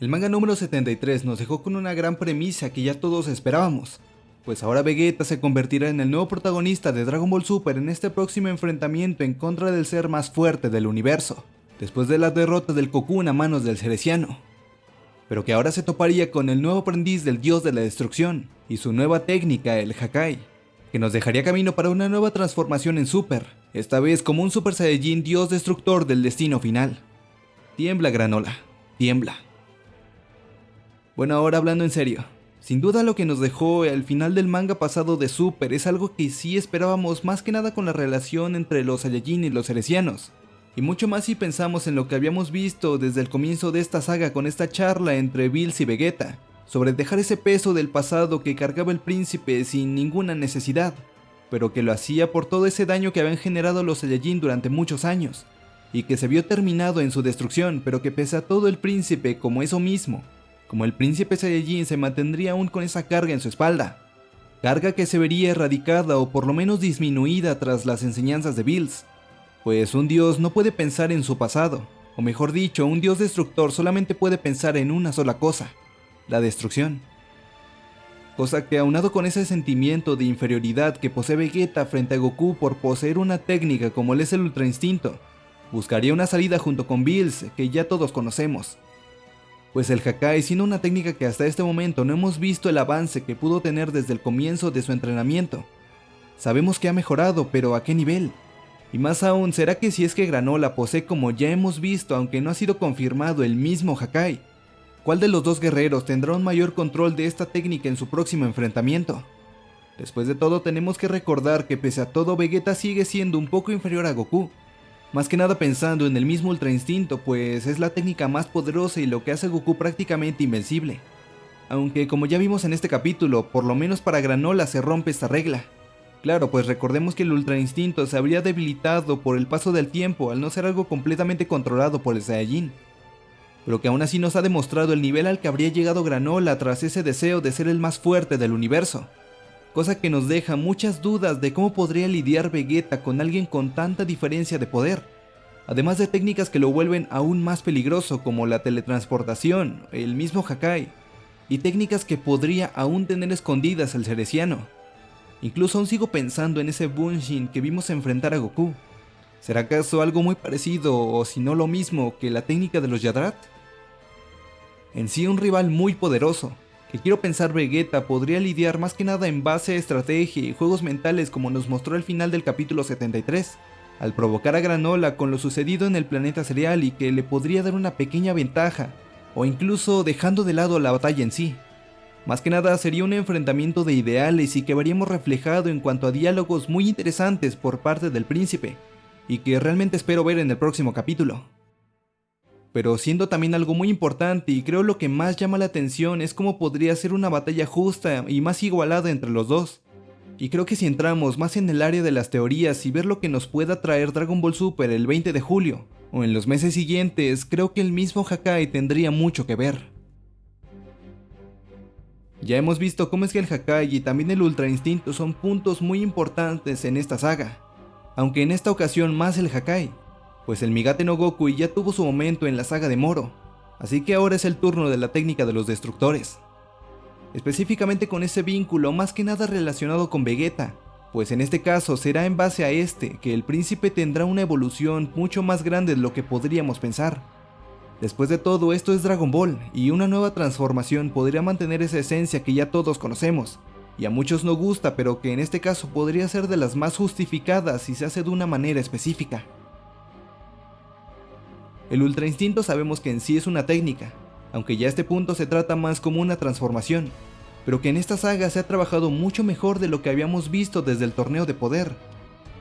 El manga número 73 nos dejó con una gran premisa que ya todos esperábamos, pues ahora Vegeta se convertirá en el nuevo protagonista de Dragon Ball Super en este próximo enfrentamiento en contra del ser más fuerte del universo, después de la derrota del Cocoon a manos del Cereciano. Pero que ahora se toparía con el nuevo aprendiz del dios de la destrucción y su nueva técnica, el Hakai, que nos dejaría camino para una nueva transformación en Super, esta vez como un Super Saiyajin dios destructor del destino final. Tiembla Granola, tiembla. Bueno, ahora hablando en serio, sin duda lo que nos dejó el final del manga pasado de Super es algo que sí esperábamos más que nada con la relación entre los Saiyajin y los Cerecianos. Y mucho más si pensamos en lo que habíamos visto desde el comienzo de esta saga con esta charla entre Bills y Vegeta, sobre dejar ese peso del pasado que cargaba el príncipe sin ninguna necesidad, pero que lo hacía por todo ese daño que habían generado los Saiyajin durante muchos años, y que se vio terminado en su destrucción, pero que pese a todo el príncipe como eso mismo, como el príncipe Saiyajin se mantendría aún con esa carga en su espalda. Carga que se vería erradicada o por lo menos disminuida tras las enseñanzas de Bills. Pues un dios no puede pensar en su pasado, o mejor dicho, un dios destructor solamente puede pensar en una sola cosa, la destrucción. Cosa que aunado con ese sentimiento de inferioridad que posee Vegeta frente a Goku por poseer una técnica como es el Ultra Instinto, buscaría una salida junto con Bills que ya todos conocemos, pues el Hakai siendo una técnica que hasta este momento no hemos visto el avance que pudo tener desde el comienzo de su entrenamiento. Sabemos que ha mejorado, pero ¿a qué nivel? Y más aún, ¿será que si es que Granola posee como ya hemos visto, aunque no ha sido confirmado, el mismo Hakai? ¿Cuál de los dos guerreros tendrá un mayor control de esta técnica en su próximo enfrentamiento? Después de todo tenemos que recordar que pese a todo Vegeta sigue siendo un poco inferior a Goku, más que nada pensando en el mismo Ultra Instinto, pues es la técnica más poderosa y lo que hace a Goku prácticamente invencible. Aunque como ya vimos en este capítulo, por lo menos para Granola se rompe esta regla. Claro, pues recordemos que el Ultra Instinto se habría debilitado por el paso del tiempo al no ser algo completamente controlado por el Saiyajin. Pero que aún así nos ha demostrado el nivel al que habría llegado Granola tras ese deseo de ser el más fuerte del universo cosa que nos deja muchas dudas de cómo podría lidiar Vegeta con alguien con tanta diferencia de poder, además de técnicas que lo vuelven aún más peligroso como la teletransportación, el mismo Hakai, y técnicas que podría aún tener escondidas el Cereciano. Incluso aún sigo pensando en ese Bunshin que vimos enfrentar a Goku. ¿Será acaso algo muy parecido o si no lo mismo que la técnica de los Yadrat? En sí un rival muy poderoso, que quiero pensar Vegeta podría lidiar más que nada en base a estrategia y juegos mentales como nos mostró al final del capítulo 73, al provocar a Granola con lo sucedido en el planeta cereal y que le podría dar una pequeña ventaja, o incluso dejando de lado la batalla en sí. Más que nada sería un enfrentamiento de ideales y que veríamos reflejado en cuanto a diálogos muy interesantes por parte del príncipe, y que realmente espero ver en el próximo capítulo pero siendo también algo muy importante y creo lo que más llama la atención es cómo podría ser una batalla justa y más igualada entre los dos. Y creo que si entramos más en el área de las teorías y ver lo que nos pueda traer Dragon Ball Super el 20 de julio, o en los meses siguientes, creo que el mismo Hakai tendría mucho que ver. Ya hemos visto cómo es que el Hakai y también el Ultra Instinto son puntos muy importantes en esta saga, aunque en esta ocasión más el Hakai, pues el Migate no Goku ya tuvo su momento en la saga de Moro, así que ahora es el turno de la técnica de los destructores. Específicamente con ese vínculo más que nada relacionado con Vegeta, pues en este caso será en base a este que el príncipe tendrá una evolución mucho más grande de lo que podríamos pensar. Después de todo esto es Dragon Ball, y una nueva transformación podría mantener esa esencia que ya todos conocemos, y a muchos no gusta pero que en este caso podría ser de las más justificadas si se hace de una manera específica. El Ultra Instinto sabemos que en sí es una técnica, aunque ya a este punto se trata más como una transformación, pero que en esta saga se ha trabajado mucho mejor de lo que habíamos visto desde el torneo de poder,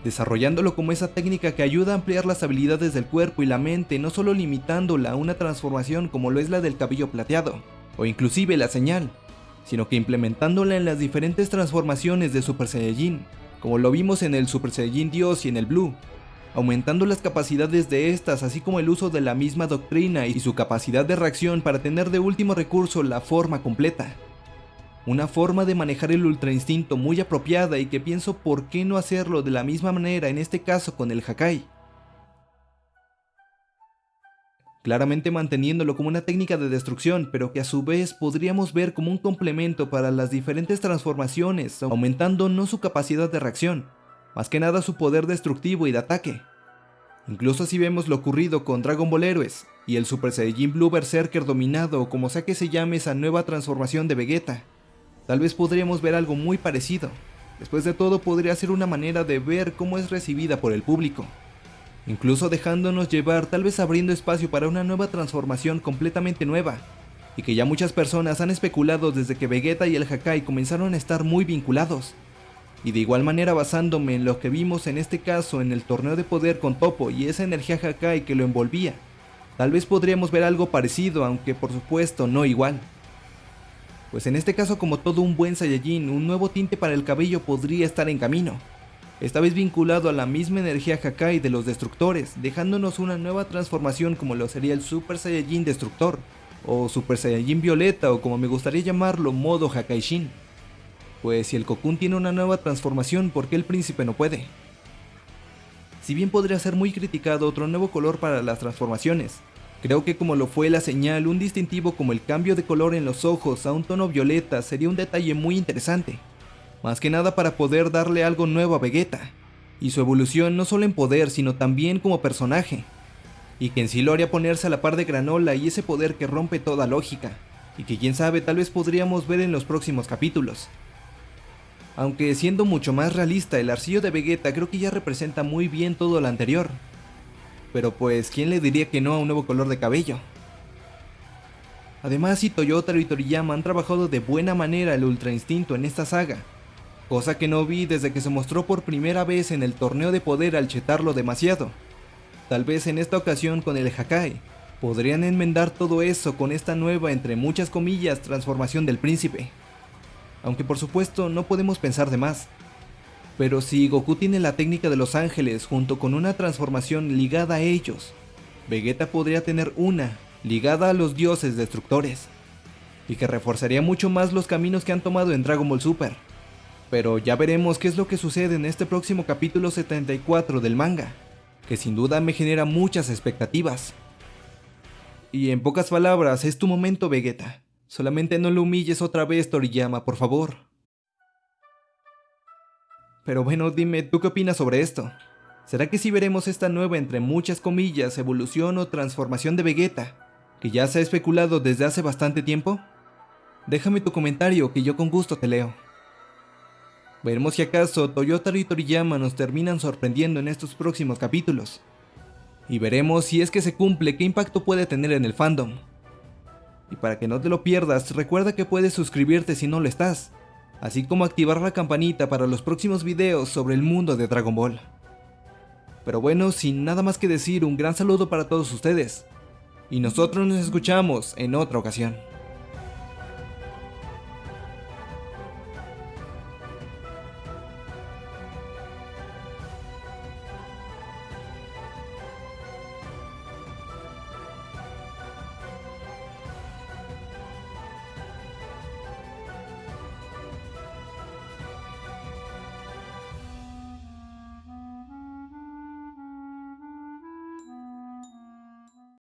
desarrollándolo como esa técnica que ayuda a ampliar las habilidades del cuerpo y la mente, no solo limitándola a una transformación como lo es la del cabello plateado, o inclusive la señal, sino que implementándola en las diferentes transformaciones de Super Saiyajin, como lo vimos en el Super Saiyajin Dios y en el Blue, aumentando las capacidades de estas así como el uso de la misma doctrina y su capacidad de reacción para tener de último recurso la forma completa. Una forma de manejar el ultra instinto muy apropiada y que pienso por qué no hacerlo de la misma manera en este caso con el Hakai. claramente manteniéndolo como una técnica de destrucción, pero que a su vez podríamos ver como un complemento para las diferentes transformaciones, aumentando no su capacidad de reacción, más que nada su poder destructivo y de ataque. Incluso si vemos lo ocurrido con Dragon Ball Heroes y el Super Saiyajin Blue Berserker dominado o como sea que se llame esa nueva transformación de Vegeta, tal vez podríamos ver algo muy parecido. Después de todo podría ser una manera de ver cómo es recibida por el público incluso dejándonos llevar tal vez abriendo espacio para una nueva transformación completamente nueva, y que ya muchas personas han especulado desde que Vegeta y el Hakai comenzaron a estar muy vinculados. Y de igual manera basándome en lo que vimos en este caso en el torneo de poder con Topo y esa energía Hakai que lo envolvía, tal vez podríamos ver algo parecido, aunque por supuesto no igual. Pues en este caso como todo un buen Saiyajin, un nuevo tinte para el cabello podría estar en camino, esta vez vinculado a la misma energía Hakai de los destructores, dejándonos una nueva transformación como lo sería el Super Saiyajin Destructor, o Super Saiyajin Violeta o como me gustaría llamarlo modo Hakaishin. Pues si el Cocoon tiene una nueva transformación, ¿por qué el príncipe no puede? Si bien podría ser muy criticado otro nuevo color para las transformaciones, creo que como lo fue la señal, un distintivo como el cambio de color en los ojos a un tono violeta sería un detalle muy interesante más que nada para poder darle algo nuevo a Vegeta, y su evolución no solo en poder sino también como personaje, y que en sí lo haría ponerse a la par de Granola y ese poder que rompe toda lógica, y que quién sabe tal vez podríamos ver en los próximos capítulos. Aunque siendo mucho más realista, el arcillo de Vegeta creo que ya representa muy bien todo lo anterior. Pero pues, ¿quién le diría que no a un nuevo color de cabello? Además, si Toyota y Toriyama han trabajado de buena manera el Ultra Instinto en esta saga, cosa que no vi desde que se mostró por primera vez en el torneo de poder al chetarlo demasiado. Tal vez en esta ocasión con el Hakai, podrían enmendar todo eso con esta nueva entre muchas comillas transformación del príncipe. Aunque por supuesto no podemos pensar de más. Pero si Goku tiene la técnica de los ángeles junto con una transformación ligada a ellos, Vegeta podría tener una ligada a los dioses destructores, y que reforzaría mucho más los caminos que han tomado en Dragon Ball Super pero ya veremos qué es lo que sucede en este próximo capítulo 74 del manga, que sin duda me genera muchas expectativas. Y en pocas palabras, es tu momento Vegeta. Solamente no lo humilles otra vez Toriyama, por favor. Pero bueno, dime, ¿tú qué opinas sobre esto? ¿Será que si veremos esta nueva entre muchas comillas evolución o transformación de Vegeta, que ya se ha especulado desde hace bastante tiempo? Déjame tu comentario que yo con gusto te leo. Veremos si acaso Toyota y Toriyama nos terminan sorprendiendo en estos próximos capítulos. Y veremos si es que se cumple qué impacto puede tener en el fandom. Y para que no te lo pierdas, recuerda que puedes suscribirte si no lo estás, así como activar la campanita para los próximos videos sobre el mundo de Dragon Ball. Pero bueno, sin nada más que decir, un gran saludo para todos ustedes. Y nosotros nos escuchamos en otra ocasión.